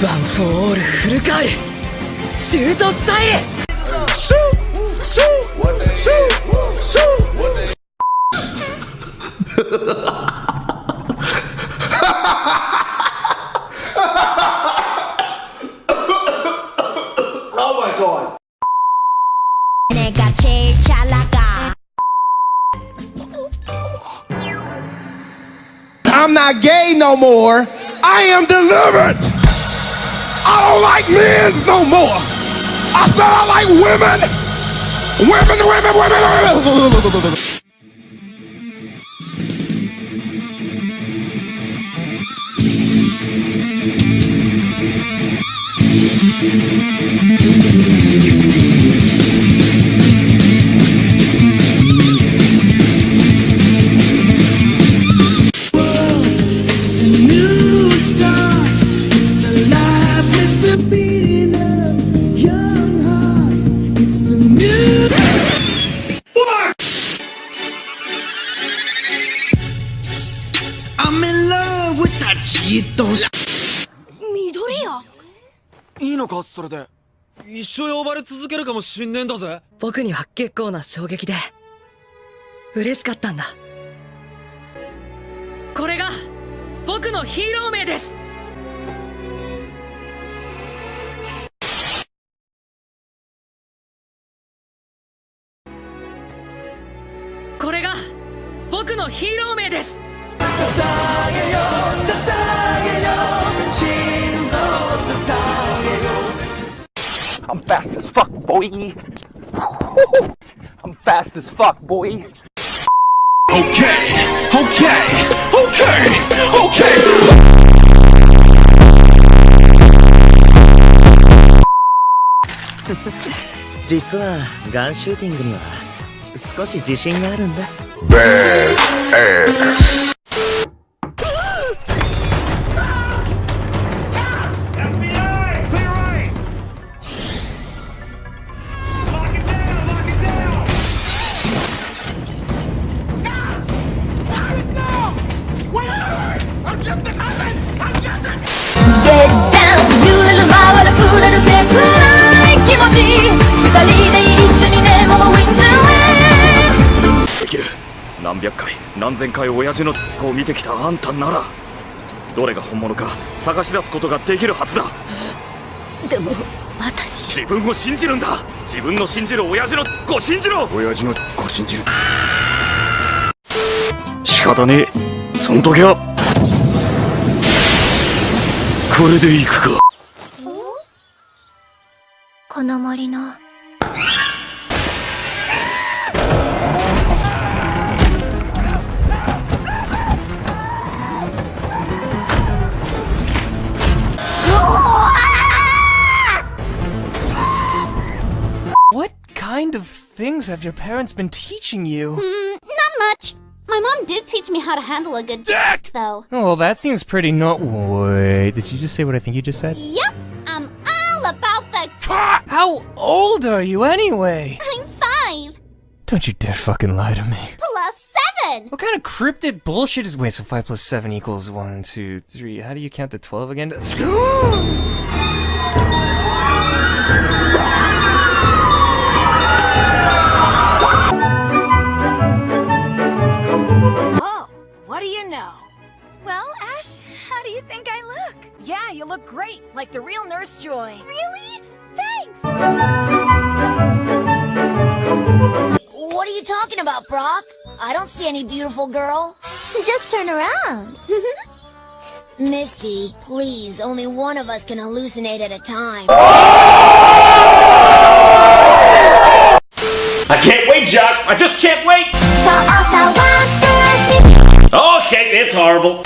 one for to! Shoot! Shoot! Shoot! Shoot! oh my god! 내가 제일 잘 나가 I'm not gay no more. I am delivered. I don't like men no more. I said I like women. Women, women, women, women. It's a で一生呼ばれ続けるかもしんねえんだぜ。僕には結構な衝撃で嬉しかったんだ。これが僕のヒーロー名です。これが僕のヒーロー名です I'm fast as fuck, boy. I'm fast as fuck, boy. Okay, okay, okay, okay. 実はガンシューティングには少し自信があるんだ Get 何千回親父の子を見てきたあんたならどれが本物か探し出すことができるはずだ。でも私。自分を信じるんだ。自分の信じる親父の子を信じろ。親父の子信じる。仕方ねえ。そん時はこれでいくか。この森の things have your parents been teaching you? Hmm, not much. My mom did teach me how to handle a good dick, though. Oh, well, that seems pretty no- Wait, did you just say what I think you just said? Yep, I'm all about the. How old are you anyway? I'm five Don't you dare fucking lie to me. plus seven. What kind of cryptid bullshit is- Wait, so 5 plus 7 equals one, two, three. How do you count to 12 again? the real Nurse Joy. Really? Thanks. What are you talking about, Brock? I don't see any beautiful girl. Just turn around. Misty, please, only one of us can hallucinate at a time. I can't wait Jock I just can't wait Okay it's horrible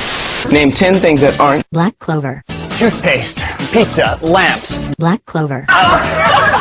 Name 10 things that aren't Black Clover toothpaste, pizza, lamps. Black Clover ah!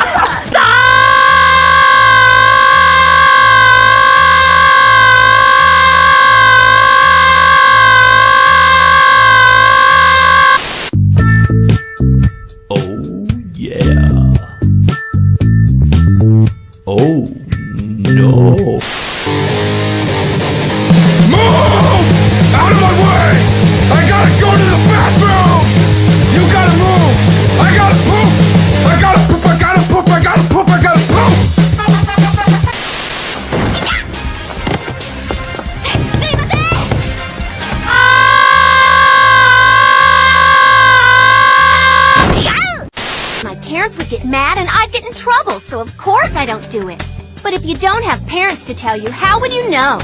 parents would get mad and I'd get in trouble, so of course I don't do it. But if you don't have parents to tell you, how would you know?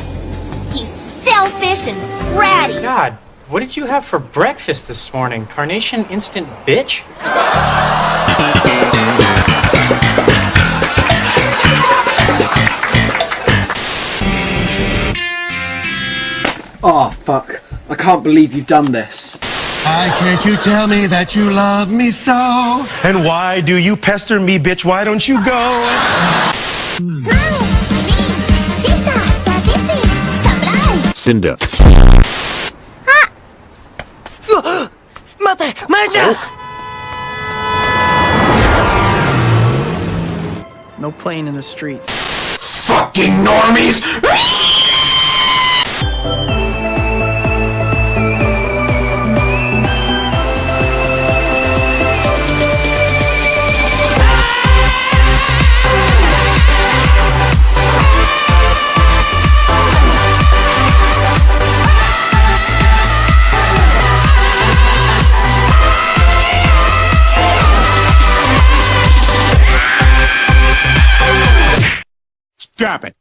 He's selfish and bratty. God, what did you have for breakfast this morning? Carnation instant bitch? Oh, fuck. I can't believe you've done this. Why can't you tell me that you love me so? And why do you pester me, bitch? Why don't you go? Cinder. Ah! Mate, Maja! Oh. No plane in the street. Fucking normies! Strap it.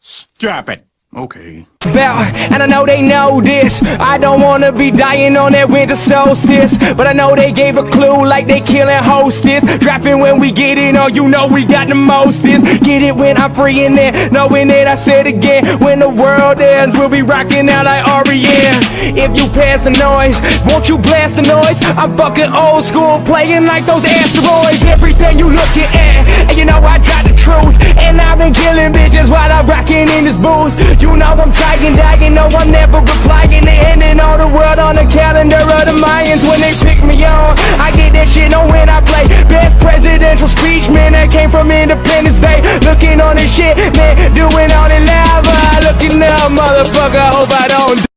Stop it. Okay. Bell, and I know they know this. I don't wanna be dying on that winter solstice, but I know they gave a clue like they killing hostess. Dropping when we get in, oh, you know we got the mostest. Get it when I'm free in there, knowing it. I said again, when the world ends, we'll be rocking out like REM. If you pass the noise, won't you blast the noise? I'm fucking old school, playing like those asteroids. Everything you looking at, and you know I got the truth. And I've been killing bitches while I'm rocking in this booth. You know I'm trying, dying, no I'm never replying to ending all the world on the calendar of the Mayans when they pick me on. I get that shit on when I play best presidential speech, man. That came from Independence Day. Looking on this shit, man, doing all the lava. Looking up, motherfucker. Hope I don't.